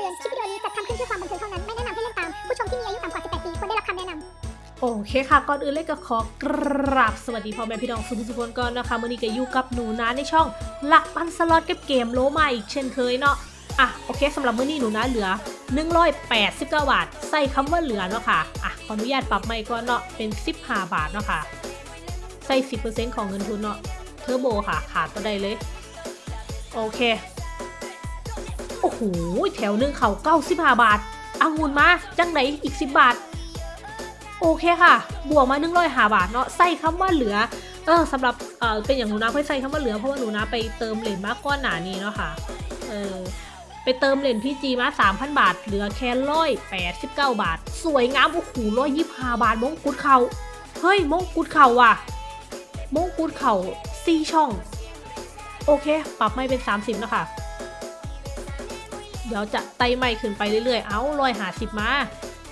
ตือน คลิปวิดีโอนี้จัดทำขึ้นเพื่อความบันเทิงเท่านั้น ไม่แนะนำให้เล่นตาม ผู้ชมที่มีอายุต่ำกว่า 18 ปีควรได้รับคำแนะนำโอเคค่ะ ก่อนอื่นเลยก็ขอกราบสวัสดีพ่อแม่พี่น้องสุภสุพนก่อนนะคะมื่อนี้ก็อยู่กับหนูนะในช่องหลักปันสล็อตกับเกมโลมาอีกเช่นเคยเนาะอะโอเคสำหรับมื้อนี้หนูนะเหลือ 189 บาท ใส่คำว่าเหลือเนาะค่ะอะขออนุญาตปรับใหม่ก่อนเนาะเป็น 15 บาทเนาะค่ะ ใส่ 10%ของเงินทุนเนาะเทอร์โบค่ะ ขาดตัวใดเลย โอเค โอ้โหแถวหนึ่งเขา95บาทอังุนมาจังไหนอีก10บาท โอเคค่ะ บวกมา1 0 5บาทเนาะใส่คำว่าเหลือเออสำหรับเออเป็นอย่างหนูนะเพื่อยใส่คำว่าเหลือเพราะว่าหนูนะไปเติมเหรียญมาก้อนหนานี้เนาะค่ะ เออไปเติมเหรียญพี่จีมา3,000บาท เหลือแค่ร้อยแปดสิบเก้าบาท สวยงามโอ้โหร้อยยี่ห้าบาทมงกุฎเขาเฮ้ยมงกุฎเขาว่ะมงกุฎเขาสี่ช่อง โอเค ปรับไม่เป็น30นะคะ เดี๋ยวจะไต่ไม่ขึ้นไปเรื่อยๆ เอาร้อยหาสิบมา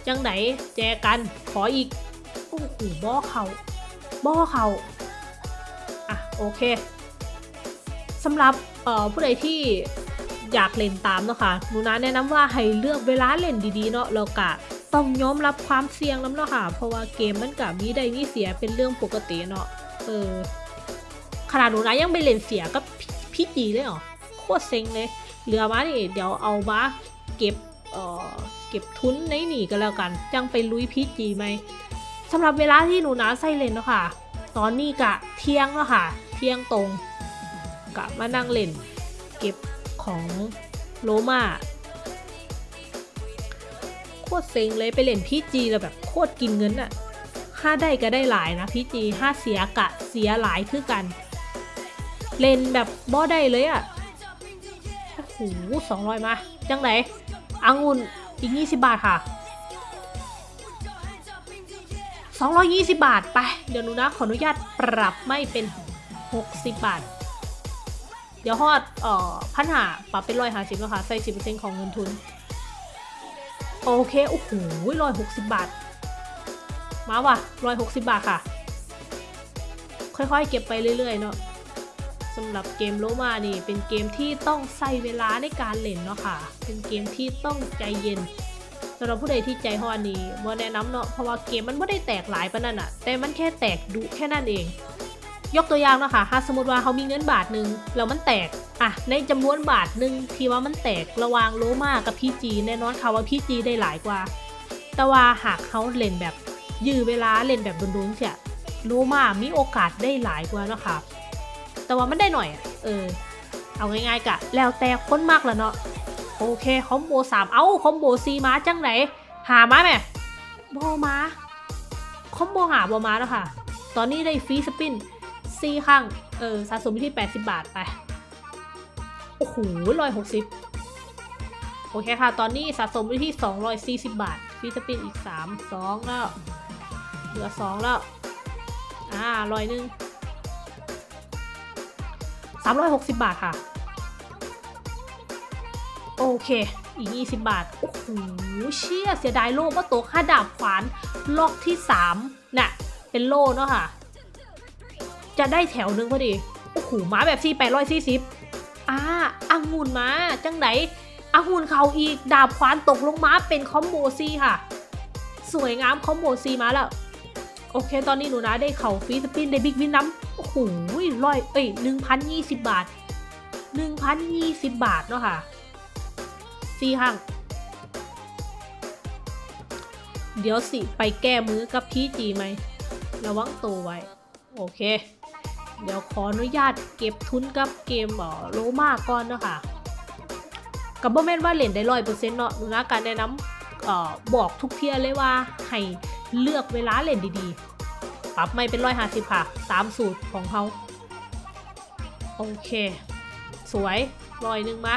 จังไหนแจกันขออีก โอ้โหบ่อเขาบ่อเขาอะโอเคสำหรับเอ่อผู้ใดที่อยากเล่นตามเนาะค่ะหนูนะแนะนำว่าให้เลือกเวลาเล่นดีๆเนาะแล้วก็ต้องยอมรับความเสี่ยงน้ำเนาะค่ะ เพราะว่าเกมมันกับมีได้มีเสียเป็นเรื่องปกติเนาะ เออ ขนาดหนูนะยังไปเล่นเสียกับพี่พี่จีเลยเหรอ โคตรเซ็งเลย เหลือมานี่เดี๋ยวเอามาเก็บเอ่อเก็บทุนในหนีกันแล้วกัน จังไปลุยพีจีไหมสำหรับเวลาที่หนูนาใส่เล่นเนาะค่ะ ตอนนี้กะเที่ยงแล้วค่ะ เที่ยงตรงกะมานั่งเล่น เก็บของโลมาโคตรเซ็งเลยไปเล่นพีจีแล้วแบบโคตรกินเงินอะห้าได้ก็ได้หลายนะพีจีห้าเสียกะเสียหลายคือกัน เล่นแบบบ่ได้เลยอะ หสองร้อยมา จังไหนอังุ่นอีกยี่สิบาทค่ะสองร้อยยี่สิบาท ไป เดี๋ยวหนูนะ ขออนุญาตปรับไม่เป็นหกสิบบาท เดี๋ยวฮอดเอ่อพันหาปรับเป็นร้อยห้าสิบแล้วค่ะ ใส่สิบเปอร์เซ็นต์ของเงินทุน โอเค โอ้โหร้อยหกสิบบาท มาว่ะร้อยหกสิบบาทค่ะ ค่อยๆ เก็บไปเรื่อยๆ เนาะ สำหรับเกมโลมานี่เป็นเกมที่ต้องใส่เวลาในการเล่นเนาะค่ะ เป็นเกมที่ต้องใจเย็นสำหรับผู้ใดที่ใจฮ้อนนี่บ่แนะนำเนาะเพราะว่าเกมมันไม่ได้แตกหลายปานนั้นอะแต่มันแค่แตกดุแค่นั้นเอง ยกตัวอย่างเนาะค่ะถ้าสมมติว่าเขามีเงินบาทหนึ่งแล้วมันแตกอะในจำนวนบาทหนึ่งที่ว่ามันแตกระวางโลมากับพี่จีแน่นอนค่ะว่าพี่จีได้หลายกว่า แต่ว่าหากเขาเล่นแบบยื้อเวลาเล่นแบบดุนๆเสียโลมามีโอกาสได้หลายกว่านะคะ แต่ว่ามันได้หน่อยเออเอาง่ายๆกะแล้วแต่คนมากละเนาะโอเคคอมโบสามเอ้าคอมโบซีมาจังไหนหามาแม่บอมาคอมโบหาบอมาแล้วค่ะ ตอนนี้ได้ฟรีสปินซีข้างเออสะสมที่ 80 บาทไปโอ้โหร้อยหกสิบโอเคค่ะ ตอนนี้สะสมไปที่ 240 บาทฟีสปินอีก 3 2 แล้ว เหลือ 2 แล้ว อ่าร้อยหนึ่ง 360 บาทค่ะ โอเค อีก 20 บาท โอ้โห เชี่ย เสียดายโล่ว่าโตค่าดาบขวานล็อกที่3น่ะ เป็นโล่เนาะค่ะ จะได้แถวนึงพอดี โอ้โหมาแบบที่840อ่าอังุ่นมา จังไหนอังุ่นเขาอีก ดาบขวานตกลงมาเป็นคอมโบซีค่ะ สวยงามคอมโบซีมาแล้ว โอเค ตอนนี้หนูนะได้เข่าฟีสปินได้บิ๊กวินน้ำโอ้โห ร้อยเอ้ยหนึ่งพันยี่สิบบาทหนึ่งพันยี่สิบบาทเนาะค่ะสี่ห้างเดี๋ยวสิไปแก้มือกับพี่จีไหม ระวังตัวไว้ โอเค เดี๋ยวขออนุญาตเก็บทุนกับเกมเออโลมาก่อนเนาะค่ะกับโมเมนว่าเหรียญได้ร้อยเปอร์เซ็นต์เนาะหนูนะการแนะนำเอ่อบอกทุกเทียเลยว่า ให้เลือกเวลาเล่นดีๆ ปรับไม่เป็นร้อยห้าสิบค่ะ ตามสูตรของเขา โอเค สวยร้อยหนึ่งมา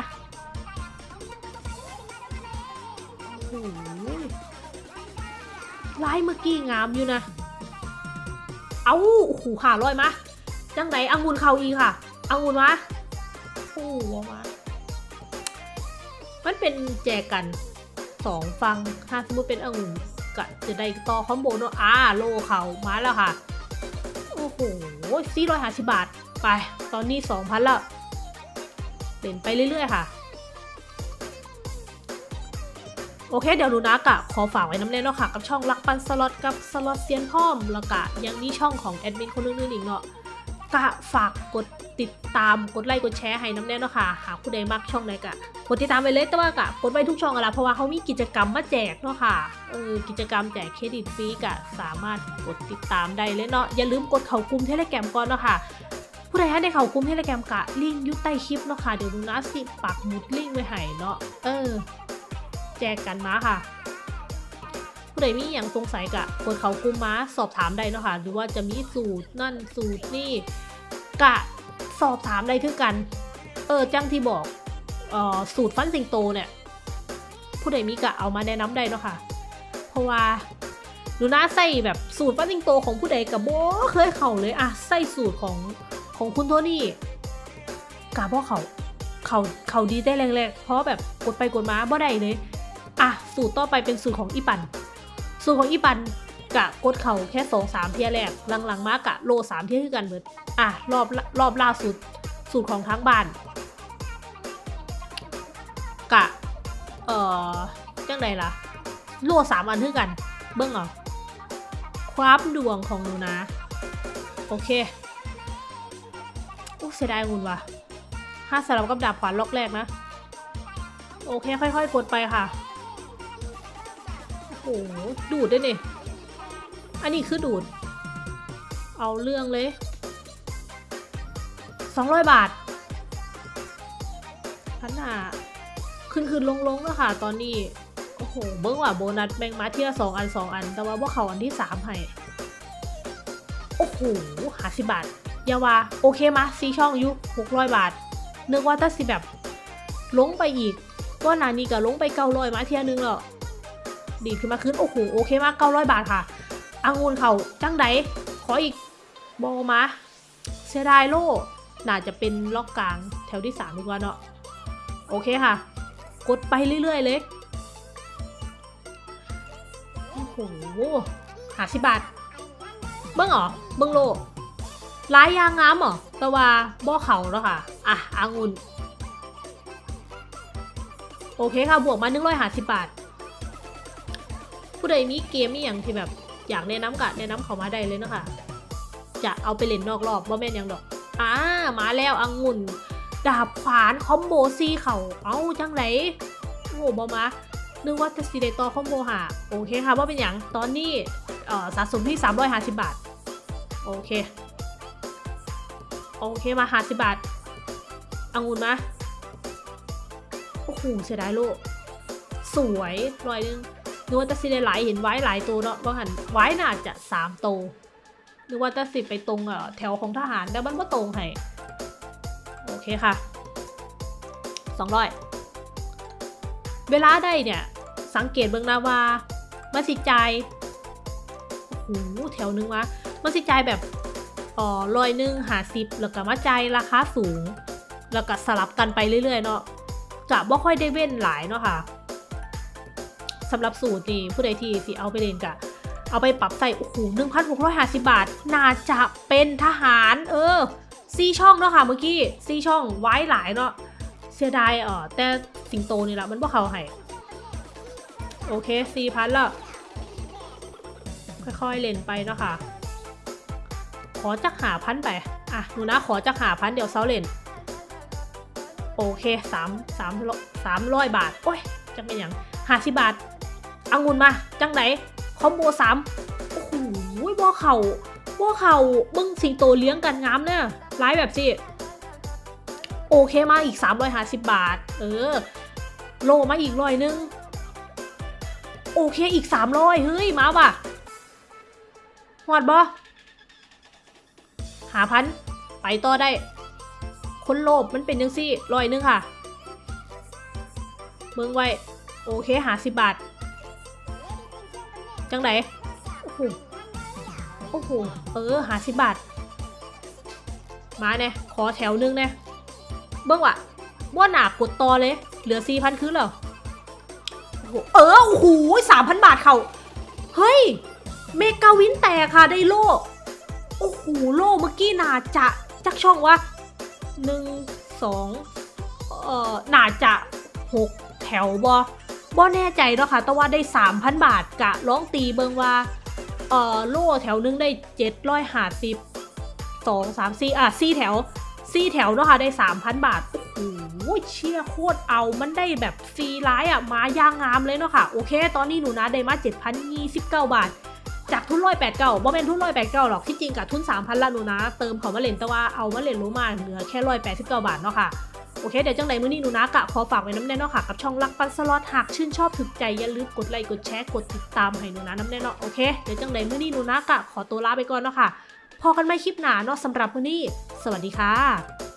โอ้โหลายเมื่อกี้งามอยู่นะ เอาโอ้โหขาร้อยมาจังไหนอังุนเขาอีกค่ะอังุนมาโอ้โหมามันเป็นแจกันสองฟังถ้าสมมติเป็นองุ่นก็จะได้ต่อคอมโบเนอะอ่าโลเขามาแล้วค่ะ โอ้โหสี่ร้อยห้าสิบบาท ไป ตอนนี้สองพันล้วเล่นไปเรื่อย ๆ ค่ะ โอเค เดี๋ยวหนูนะกะขอฝากไว้น้ำเล่นเนาะค่ะ กับช่องรักปันสล็อตกับสล็อตเซียนพ่อมแล้วก็ยังมีช่องของแอดมินคนอื่นๆอีกเนาะกะฝากกดติดตามกดไลค์กดแชร์ให้น้ำแน่เนาะค่ะ หากผู้ใดมักช่องไหนกะกดติดตามไปเลยแต่ว่ากะกดไว้ทุกช่องอะละเพราะว่าเขามีกิจกรรมมาแจกเนาะค่ะเออกิจกรรมแจกเครดิตฟรีกะสามารถกดติดตามได้เลยเนาะอย่าลืมกดเข้ากลุ่มเทเลแกรมก่อนเนาะค่ะ ผู้ใดให้ได้เขากลุ่มเทเละแกมกะ ลิงยุใต้คลิปเนาะค่ะ เดี๋ยวหนูนะสิปักหมุดลิงไว้ให้เนาะ เออ แจกกันมาค่ะ ผู้ใดมีอย่างสงสัยกะกดเขากลุ่มมาสอบถามได้เนาะค่ะ หรือว่าจะมีสูตรนั่นสูตรนี่กะสอบถามได้คือกัน เออจังที่บอกเอ่อสูตรฟันสิงโตเนี่ย ผู้ใดมีกะเอามาแนะนำได้เนาะค่ะ เพราะว่าหนูน่าใส่แบบสูตรฟันสิงโตของผู้ใดกับโบเคยเข่าเลยอะใส่สูตรของ ของคุณโทนี่กะเพราะเขาเขาเขาดีได้แรงๆเพราะแบบกดไปกดมาบ่ได้เลยอะสูตรต่อไปเป็นสูตรของอีปัน สูตรของอีปันกะกดเข่าแค่สองสามเทียแรกหลังๆมากะโลสามเทียคือกันเบิดอะรอบรอบล่าสุดสูตรของทั้งบ้านกะเอ่อจังไดล่ะโลสามอันคือกัน เบิ้องเอาความดวงของหนูนะ โอเค อู้เสียดายงุนว่ะห้าสลับกับดาบขวานล็อกแรกนะ โอเค ค่อยๆกดไปค่ะ โอ้โห ดูดด้วยนี่ยอันนี้คือดูด เอาเรื่องเลยสองร้อยบาทพันหาขึ้นขึ้นลงลงแล้วค่ะ ตอนนี้ โอ้โห เบิ้งว่าโบนัสแบงมาที่ละสองอันสองอัน แต่ว่าพวกเขาอันที่สามให้ โอ้โหหาสิบาท ยาวาโอเคมาซีช่องอยุหกร้อยบาท นึกว่าถ้าสิแบบลงไปอีกก็นานี้ก็ลงไปเก้าร้อยมาเทียนึงแล้วดีขึ้นมาขึ้นโอ้โหโอเคมากเก้าร้อยบาทค่ะอังุนเขาจังไดขออีกบอมาเสียดายโลน่าจะเป็นล็อกกลางแถวที่สามดีกว่าเนาะโอเคค่ะ กดไปเรื่อย ๆ เลยโอ้โหหาสิบบาทเบิ้งหรอเบิ้งโล ร้ายยางงามเหรอแต่ว่าบ่อเขาแล้วค่ะ อะอางุนโอเคค่ะ บวกมาหนึ่งร้อยหาสิบบาท ผู้ใดมีเกมมีอย่างที่แบบ อยากแนะนำกะแนะนำเขามาได้เลยนะคะ จะเอาไปเล่นนอกรอบว่าแม่นยังดอกอ่ามาแล้วอังุ่น ดาบขวานคอมโบซีเขาเอาจังไหนโอ้โหบอมานึกว่าจะซีเดตอคอมโบหาโอเคค่ะว่าเป็นอย่างตอนนี้สะสมที่ 350 บาท โอเค โอเคมาหาสิบาทองุ่นมาโอ้โหเสียดายโลก สวยรอยนึงนึกว่าจะสิได้หลายเห็นไว้หลายตัวเนาะบางหันไว้น่าจะสามตัวนึกว่าจะสิไปตรงอ่อแถวของทหารแต่มันว่าตรงให้โอเคค่ะสองร้อยเวลาได้เนี่ย สังเกตเบื้องหน้าว่ามันสิใจายโอ้โหแถวนึงวะมันสิใจายแบบ อ๋อรอยหนึ่งหาสิบแล้วก็มาใจราคาสูง แล้วก็สลับกันไปเรื่อยๆเนาะกะบ่ค่อยได้เว้นหลายเนาะค่ะสำหรับสูตรนี่ผู้ใดที่สิเอาไปเล่นกะเอาไปปรับใส่โอ้โหหนึ่งพันหกร้อยหาสิบาท น่าจะเป็นทหาร เออซีช่องเนาะค่ะเมื่อกี้ซีช่องไว้หลายเนาะเสียดายเออแต่สิงโตนี่แหละมันบ่เขาให้โอเคสี่พันละค่อยๆเล่นไปเนาะค่ะ ขอจักหาพันไป อะหนูนะขอจักหาพันเดี๋ยวเซาเล่นโอเคสามสามสามร้อยบาท โอ้ยจะเป็นอย่างห้าสิบบาทอังุนมา จังไหน คอมโบสามโอ้โหบ่เข่าบ่เข่ามึงสิงโตเลี้ยงกันงามเนี่ยร้ายแบบสิโอเคมาอีก 350 บาท เออ โลมาอีกร้อยนึง โอเคอีก 300 เฮ้ย มาว่ะหอดบอ หาพันไปต่อได้ คนโลภมันเป็นยังซี่ร้อยนึงค่ะ เบิ่งไว้ โอเคหาสิบบาท จังไหนโอ้โหโอ้โหเออหาสิบบาท มาเนี่ยขอแถวนึงเนี่ยเบิ่งว่ะว่าหนากดต่อเลย เหลือสี่พันคือเหรอเออโอ้โหสามพันบาทเขาเฮ้ย เมกาวินแตกค่ะ ได้โล่โอ้โหโล่เมื่อกี้นาจะจักช่องวะหนึ่งสองเอ่อน่าจะหกแถวบอบ่แน่ใจเนาะค่ะแต่ว่าได้3,000บาทกะร้องตีเบิงว่าเอ่อโล่แถวนึงได้750 2 3 4อะ4แถว4แถวเนาะค่ะได้3,000บาทโอ้โหเชี่ยโคตรเอามันได้แบบฟรีไลท์อะมาย่างงามเลยเนาะค่ะโอเค ตอนนี้หนูนะได้มา7,029บาท จากทุนร้อยแปดเก้าบ่เป็นทุนร้อยแปดเก้าหรอกที่จริงกับทุนสามพันละหนูนะ เติมเขามาเล่นแต่ว่าเอามาเล่นรู้มาเหลือแค่ร้อยแปดสิบเก้าบาทเนาะค่ะโอเค เดี๋ยวจังใดมื้อนี้หนูนะกะขอฝากไว้น้ำแน่นเนาะค่ะ กับช่องรักปั่นสล็อตหากชื่นชอบถืกใจ อย่าลืมกดไลค์กดแชร์กดติดตามให้หนูนะน้ำแน่นเนาะโอเคเดี๋ยวจังใดมื้อนี้หนูนะกะขอตัวลาไปก่อนเนาะค่ะพอกันไม่คลิปหนาเนาะสำหรับมื้อนี้ สวัสดีค่ะ